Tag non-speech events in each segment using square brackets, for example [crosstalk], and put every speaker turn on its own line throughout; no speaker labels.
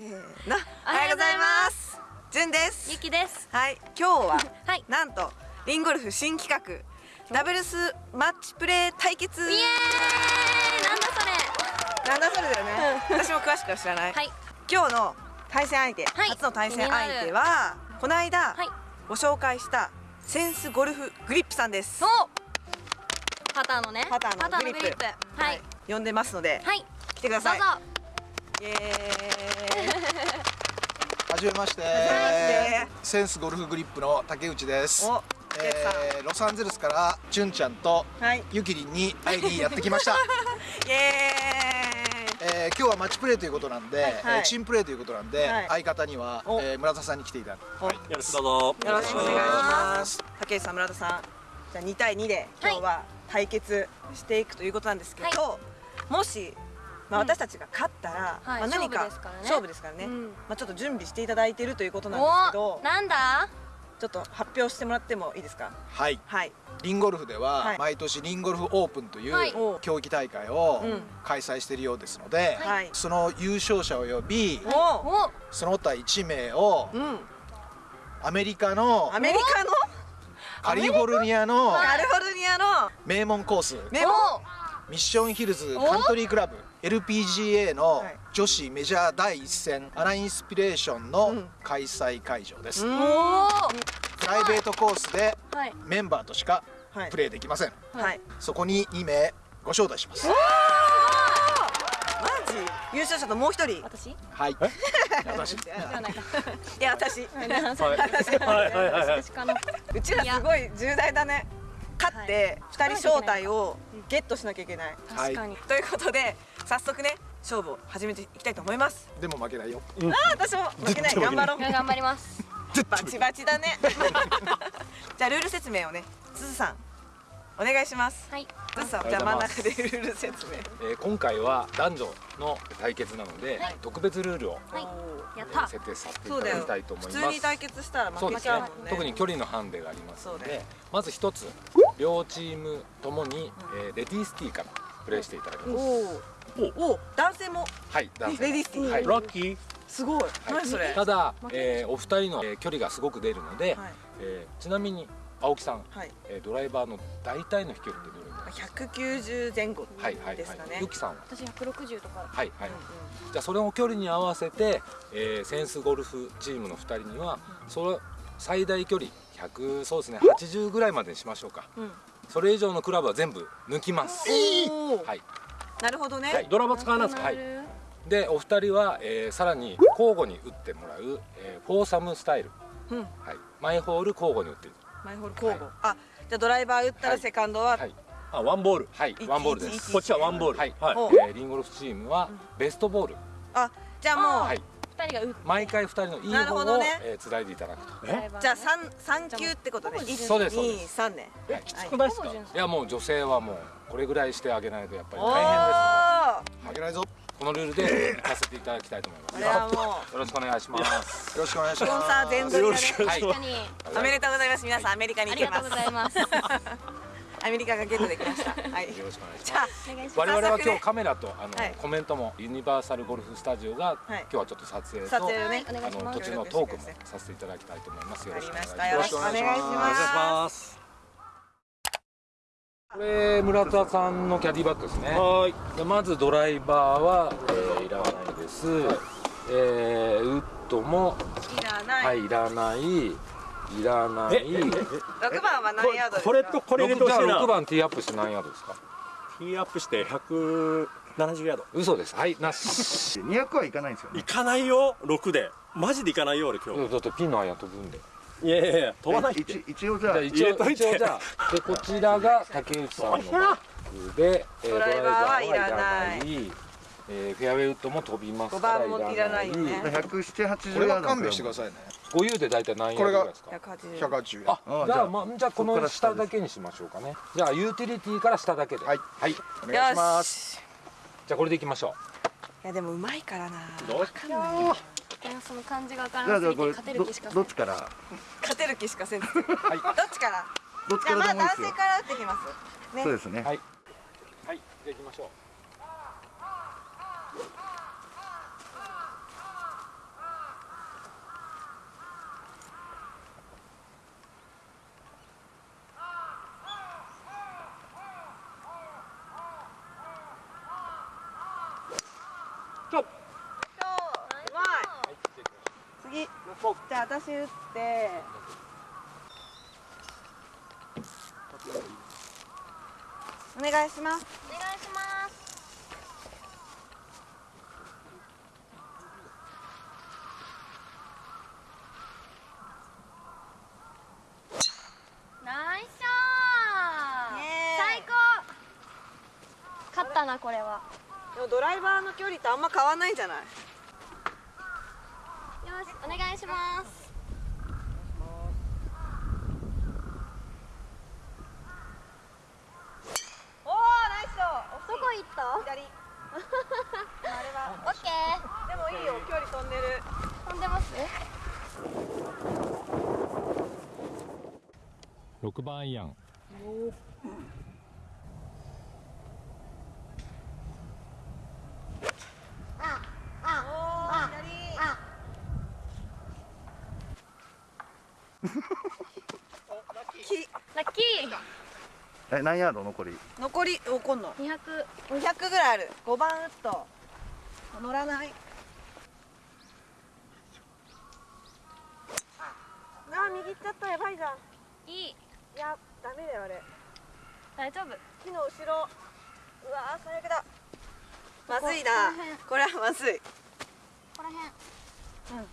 せーのおはようございます。じゅんです。
ゆきです。
はい今日は [laughs]
はい。
なんとリンゴルフ新企画ダブルスマッチプレー対決。
イエーイ。なんだそれ。
なんだそれだよね。私も詳しくは知らない、
はい。
今日の対戦相手、
はい。
初の対戦相手はこの間、
はい。
ご紹介したセンスゴルフグリップさんです。
おパターのね。
パターのグリップ。
グリップ。はい。
呼んでますので、
はい。
来てください。
どうぞ
イエーイ。
はじめまして。
めまして。
センスゴルフグリップの竹内です。えーロサンゼルスからチュンちゃんと
はい。
ゆきりんに会いにやってきました、[laughs]
イエ
えー今日はマッチプレーということなんで、
はい
えーチームプレーということなんで、
はい。
相方には、
お。
えー村田さんに来ていただく
ーイお
よろしくどうぞ。
よろしくお願いしま
す。
竹内さん村田さん。じゃあ2対2で今日は対決していくということなんですけど、もし、まあ、
うん。
私たちが勝ったら、
はい
まあ、何か
勝負ですからね。
勝負ですからね、
うん。
まあ、ちょっと準備していただいているということなんですけ
お
ど
なんだ？
ちょっと発表してもらってもいいですか？
はい。
はい。
リンゴルフでは、
はい。
毎年リンゴルフオープンという、
はい。
競技大会を
うん。
開催しているようですので、
はい。
その優勝者を呼び、その他1名を
うん。
アメリカの
アメリカの？
カリフォルニアの
カリフォルニアの？
名門コース
メモ
ミッションヒルズカントリークラブ LPGA の
はい。
女子メジャー第一戦アナインスピレーション
う
の
ん。
開催会場です、
うん。
お
プライベートコースで
はい。
メンバーとしか
はい。
プレーできません、
はい。
そこに2名ご招待します。
マジ？優勝者ともう一人？
私？
はい。私。
い。
や私。
はい。はいはいはい。
私かな
うちらすごい重大だね。勝って
はい。
2人招待をゲットしなきゃいけない。
確かに。
ということで早速ね勝負を始めていきたいと思います。
でも負けないよ。
あー私も負けない。頑張ろう。
頑張ります。
バチバチだね。[laughs] じゃあルール説明をねすずさんお願いします。
はい。
すずさんじゃあ真ん中でルール説明。
えー今回は男女の対決なので、
はい。
特別ルールを、
はい。やった。
えー設定させてい
そうだよ
ただきたいと思います。
普通に対決したら負けちゃうもんね。
特に距離のハンデがありますのでまず一つ両チームともに、えーレディースティーからプレーしていただきます、
おーおー男性も？
はい男性
レディース。ティー
はい。
ラッキー。
すごい。何それ？
ただ、えーお二人の、えー距離がすごく出るので、
はい。
えーちなみに青木さん、
はい。
えードライバーの大体の飛距離ってどれぐらいですか
？190前後
はいはい
ですかね。
はいゆきさんは？
私160とか。
はいはい、
うん
じゃあそれを距離に合わせて、えーセンスゴルフチームの2人にはそれ最大距離100そうですね80ぐらいまでにしましょうか。
うんうん。
それ以上のクラブは全部抜きます。
おー。
はい
なるほどね、
はい
ドラマ使わないんです。か
はい。でお二人は、えーさらに交互に打ってもらう、えーフォーサムスタイル、
うん。
はい、マイホール交互に打っていく
マイホール交互、あじゃあドライバー打ったらセカンドは、
はい。
あワンボール。
はい。
い。
ワンボールです。
いい
こっちはワンボール。
はい、
はい。
お
えーリンゴルフチームはベストボール、
あじゃあもう、
はい、
二人が打って
毎回二人のいい
なる
方を、
ほどね。
えー、つないでいただくと。
え？
じゃあ三三球ってことね。一
そうですそう
二
です。
三ね。
はい。
きつくないですか？
いやもう女性はもうこれぐらいしてあげないとやっぱり
お
大変です
ー
負けない。ぞよ
のでこのルールで行かせていただきたいと思います。よろしくお願いします。
ろしくお願いし
スポン
ます。
サー全取りだね
はい
確かに
おめでとうございます。皆さんアメリカに
ありがとうございます
アメリカがゲットできました。[laughs] はい。
よろしくお願いします。我々は今日カメラとあの、
はい。
コメントもユニバーサルゴルフスタジオが、
はい。
今日はちょっと撮影と
撮影ね。
あの途中のトークもさせていただきたいと思います。よろしくお願いします。
よろしくお願いします。
す
これ村田さんのキャディバッグですね。
はい。
でまずドライバーは、えーいらないです、えーウッドも
いらない、
はいいらないいらない。
六番は何ヤード
これとこれ入れてほしいな。
6番ティーアップして何ヤードですか？
ティーアップして170ヤード。
嘘です。はいなし。
200はいかないんですよね。
いかないよ6で。マジでいかないよ俺今日。
だってピンの間飛ぶんで。
いやいやいや飛ばないって。
一一応じゃあ。
じゃあ一応じゃあ。でこちらが竹内さんのバッグで、えー
ドライバーはいらない
えーフェアウェイウッドも飛びます。
五
から
番もいらないよね。
17080
これ
ヤード。
は勘弁してくださいね。
ご言うで大体何ヤードぐらいですか
百八十。
180
あ
あじゃあ
じゃあまあじゃあこの下だけにしましょうかね。じゃあユーティリティから下だけで。
はい。
はい、
お願いしま
よ
す。
し
じゃあこれでいきましょ
いやでもうまいからな。
どう
わかんな
その感じがわから
じゃあ
なすぎて
じゃあこれど
勝てる気しか
どっちから？
勝てる気しかせん。どっ
うはい
ちから？
どっち
じゃあまあ
からでもいいですよ。
男性から打ってきます。ね。
そうですね。
はい。はい。じゃあ行きましょう
そううまい次じゃあ私打って。お願いします。
お願いしますナイスショ
ー。イ
最高。勝ったなこれは。
でもドライバーの距離とあんま変わんないんじゃない？
よしお願いします。
おおナイスショー
どこ行った？
左。あれは。
オッケー。
でもいいよ距離飛んでる。
飛んでます
？6番アイアン
おお左き
ラッキ
え何ヤード残り？
残りおこんの
ー200
200ぐらいある。5番ウッド。乗らない。あー右行っちゃったやばいじゃん。
いい。
いやダメだよあれ。
大丈夫。
木の後ろ。うわー最悪だ。まずいな。
こ
れはまずい。
ここら辺。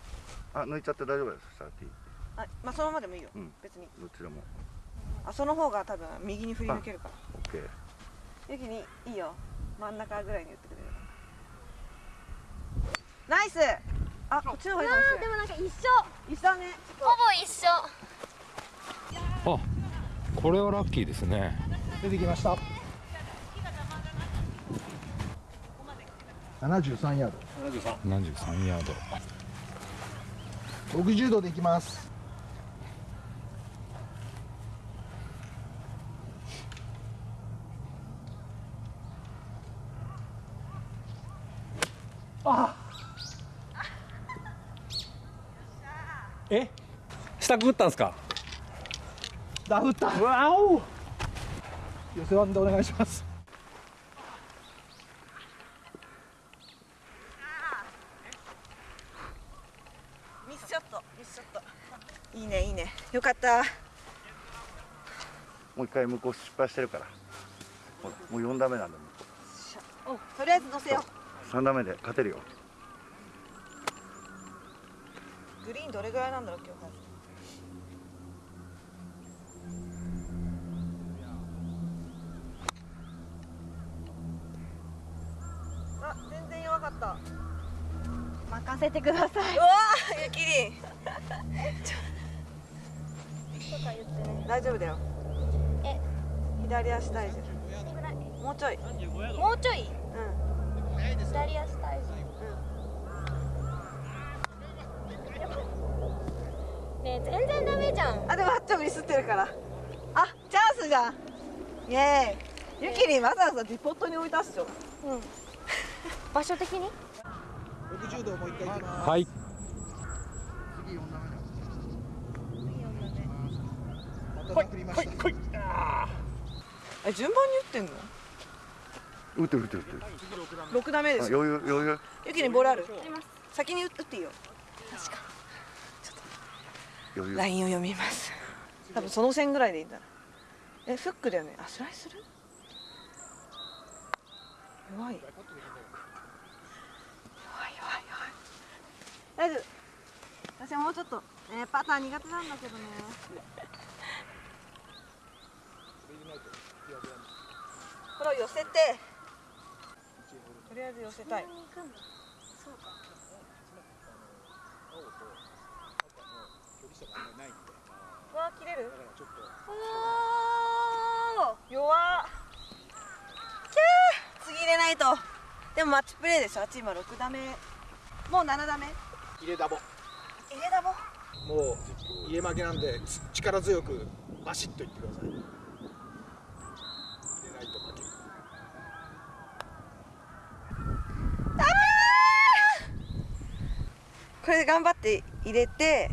あ抜いちゃって大丈夫です
あまあそのままでもいいよ、
うん。
別に。
どっちでも
あその方が多分右に振り抜けるから。
OK
ゆきにいいよ。真ん中ぐらいに打ってくれるナイス！あこっちの方がいいかもしれない。
でもなんか一緒。
一緒だね。
ほぼ一緒。
あこれはラッキーですね。
出てきました。73ヤー
73ヤード。
ド60度でいきます
下くぐったんすか？
ダフったわお！寄せワンでお願いします。
ミスショット。ミスショット。いいねいいね。よかった。
もう一回向こう失敗してるから。ほらもう4打目なんだもん。
とりあえず乗せよ
3打目で勝てるよ。
うグリーンどれぐらいなんだろう今日
任せてください。う
わーゆきりん。
とか言ってね
大丈夫だよ。
え。
左足大丈
いくらい。
夫もうちょい。
もうちょい？
うん。
左足体重ねえ全然ダメじゃん。
あでもあっちもミスってるから。あチャンスじゃんイエーイ。ゆきりんわざわざディポットに置いたっしょ
うん。場所的に？
60度もう一回いきます。
はい。
次4打目。だ
また振りました
え順番に打ってんの？
打ってる打ってる打ってる。
六打目です。
余裕余裕。
ゆきりんボールある？
あります。
先に打っていいよ。
余裕。
ラインを読みます。多分その線ぐらいでいいんだな。えフックだよね。あスライスする？弱い弱い弱い弱い大丈夫。私はもうちょっとねパター苦手なんだけどね。これを寄せてとりあえず寄せたい。うわ切れる？おー弱っ。キャー。次入れないと。でもマッチプレーでしょ。あっち今6打目もう7打目
入れダボ
入れだも
もう入れ負けなんでつ力強くバシッといってください。入れないと負け。
これで頑張って入れて。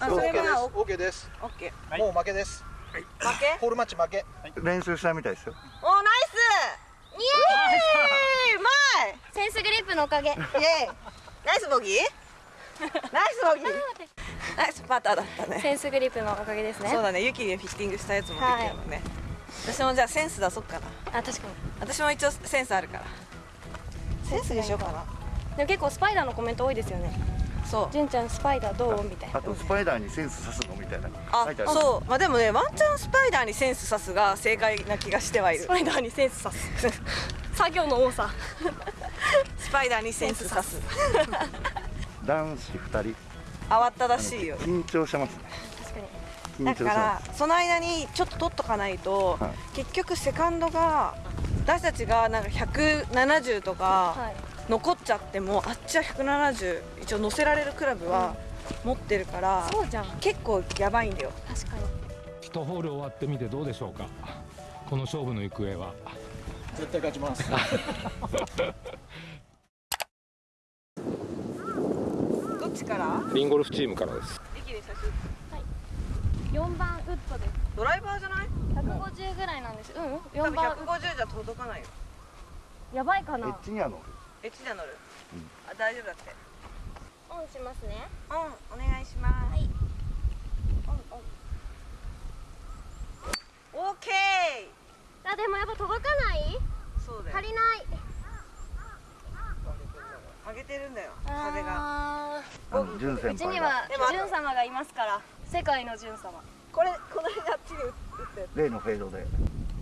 あそれ
OK です。
は
OK です。
オッケー
もう負けです。
負け？
ホールマッチ負け。
練習したみたいですよ。
おナイス！イエー。イうまい！
先スグリップのおかげ。
イエーイナイスボギー？[laughs] ナイスボギー？ナイスパターだったね。
センスグリップのおかげですね。
そうだね。ユキにフィッティングしたやつもできるもんね、私もじゃあセンス出そっかな。
あ確か
私も一応センスあるから。センスにしようかな。
にでも結構スパイダーのコメント多いですよね。
そう。
純ちゃんスパイダーどう？みたいな。
あとスパイダーにセンス刺すの？みたいな。
あ
書いてある
そう。まあでもねワンチャンスパイダーにセンス刺すが正解な気がしてはいる。
スパイダーにセンスさす。[laughs] 作業の多さ
スパイダーにセンス刺す。
男子2人。
慌ったらしいよ。
緊張してますね。
確かに。
だからその間にちょっと取っとかないと、
はい。
結局セカンドが私たちがなんか170とか
はい。
残っちゃってもあっちは170一応乗せられるクラブは持ってるから、
そうじゃん。
結構やばいんだよ。
確かに。
一ホール終わってみてどうでしょうか。この勝負の行方は。
絶対勝ちます [laughs]
どっちから。
リンゴルフチームからです。
駅で写真。
4番ウッドです。
ドライバーじゃない
？150ぐらいなんです。うん。
多
4
分
番。
150じゃ届かないよ。
やばいか
エ
な
ッジには乗る。
エッジで乗る、あ大丈夫だって。
オンしますね。
うんお願いします。
はい。
オーケー！
あでもやっぱ届かない？
そうだよ。
足りない。
上げてるんだよ風が。
あ
あの純先
ーうちには
でも
ジュン様がいますから世界のジュン様。
これこの間あっちに打ったやつ
例のフェードで。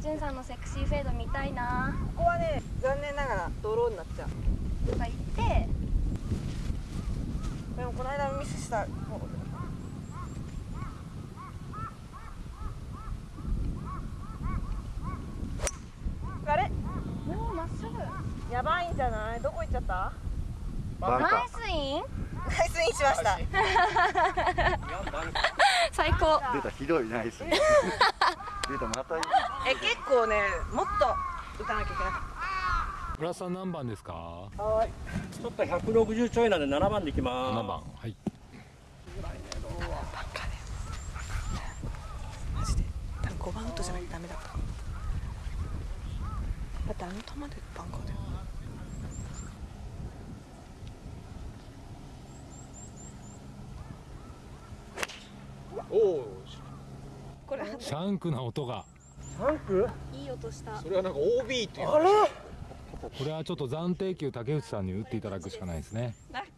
ジュンさんのセクシーフェード見たいな。
ここはね残念ながらドローになっちゃう。
とか言って。
でもこの間ミスした。あれ？
もうまっすぐ。
やばいんじゃない？どこ行っちゃった？
バンカ
ナイスイン。
ナイスインしました。[laughs]
最高。
ー出たひどいナイス。[laughs] 出たまた
え結構ねもっと打たなきゃいけなかっ
村田さん何番ですか？
ちょっと160ちょいなんで7番でいきます。
7番はい。
たマジで。多分5番ウッドじゃないとダメだっただってあの球でバンカーだよ
おお
これ
シャンクな音が。
3区
いい音した。
それはなんか OB っていう
これはちょっと暫定球竹内さんに打っていただくしかないですね。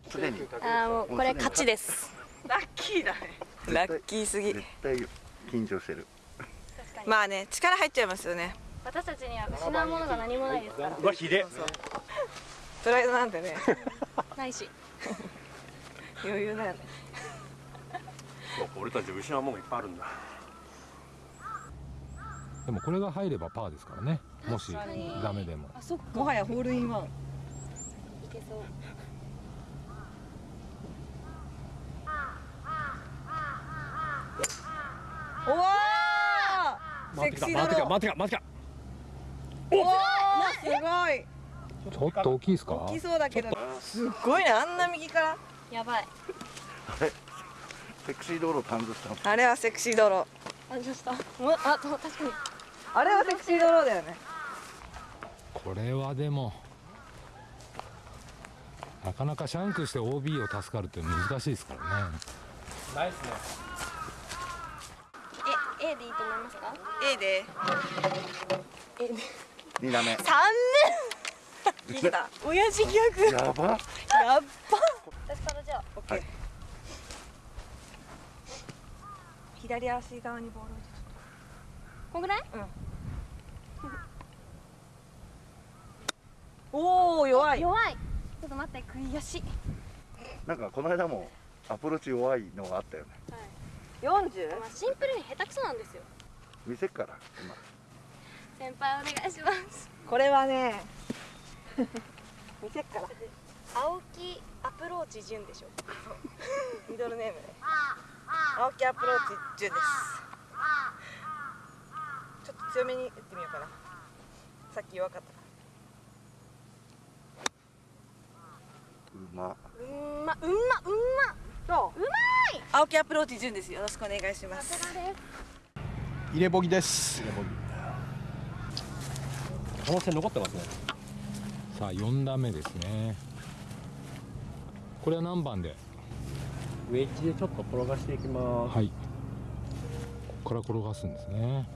すでに
あーもうこれ勝ちです。
ラッキーだね。ラッキーすぎ。
絶対緊張してる。
まあね力入っちゃいますよね。
私たちには失うものが何もないですから。
うわ、ひで。え。
プライドなんてね。[laughs]
ないし。
余裕だよね
俺たち失うもんがいっぱいあるんだ。
でもこれが入ればパーですからね。もしダメでも。
あそっか。
もはやホールインワン。
いけそう。
おお
回ってきた、回ってきた、回ってきた、回ってきた。
おおすごい。
ちょっと大きいですか？
大きそうだけど。すっごいね。あんな右から。
やばい
セクシー道路感じしたの。
あれはセクシードロー
あ、どうしたもうあ、確かに。
あれはセクシードローだよね。
これはでもなかなかシャンクして OB を助かるって難しいですからね。
ナイスね。
え、A でいいと思いますか
？A で。
A で。
2打目。
3年。親父ギャグ。
やば。
やっば
私からじゃあ
オッケー左足側にボールを
こんぐらい？
おお弱い。
弱い。ちょっと待って、悔しい。
なんかこの間もアプローチ弱いのがあったよね。
40?
まあ、シンプルに下手くそなんですよ。
見せっから今。
先輩お願いします。
これはね [laughs] 見せっから。
青木アプローチ順でしょ。[laughs]
ミドルネームね青木アプローチ10です。ちょっと強めに打ってみようかな。さっき弱かったか
うま
うんま、うんま、うんま。
らどう？
うまい。
青木アプローチ10です。よろしくお願いします。
さすがです。
入れボギです。
可能性残ってますね。
さあ4段目ですね。これは何番で？
ウェッジでちょっと転がしていきます。
はい。ここから転がすんですね。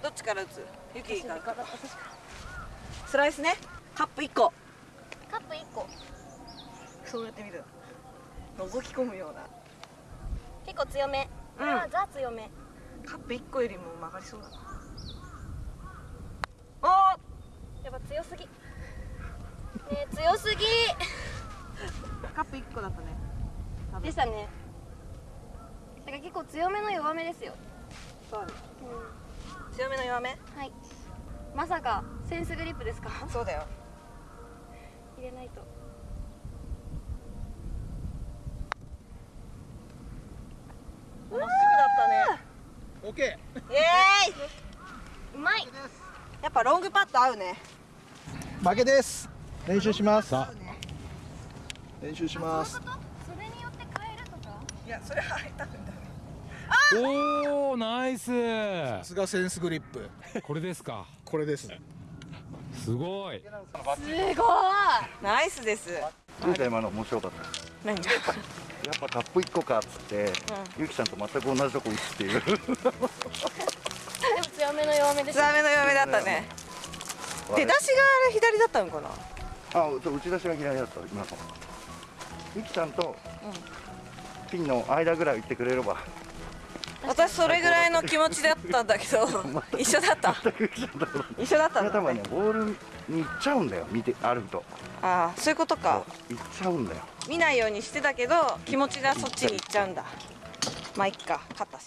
どっちから打つ？ユキから。スライスね。カップ1個。
カップ1個。
そうやってみる覗き込むような。
結構強め。これはザ強め。
カップ1個よりも曲がりそうだな。お
やっぱ強すぎ。ねえ強すぎ。
ーカップ1個だったね。
でしたね。だから結構強めの弱めですよ。
そう強めの弱め？
はい。まさかセンスグリップですか？
そうだよ。
入れないと
まっすぐだったね
オッケ
イエーイ
うまい。
やっぱロングパット合うね。
ー負けです。練習します。
さ
練習します。
それによって変えるとか？
いやそれは入ったんだ。ね
おおナイス。
さすがセンスグリップ。
これですか。
これです。
すごい。
すごい。
ナイスです。
ルータ今の面白かった。
何
やっぱカップ1個かっつって、ゆきちゃんと全く同じとこ打つっていう。[laughs]
でも強めの弱めでし
強
た
めの弱めだったね。出だしがあれ左だったのかな？
あ打ち出しが左だった今の。ゆきちゃんとピンの間ぐらい行ってくれれば
私それぐらいの気持ちだったんだけど [laughs] 一緒だった。一緒だった。んだ
多分ねボールに行っちゃうんだよ見て歩くと。
ああそういうことか。
行っちゃうんだよ。
見ないようにしてたけど気持ちがそっちに行っちゃうんだ。まあいっか勝ったし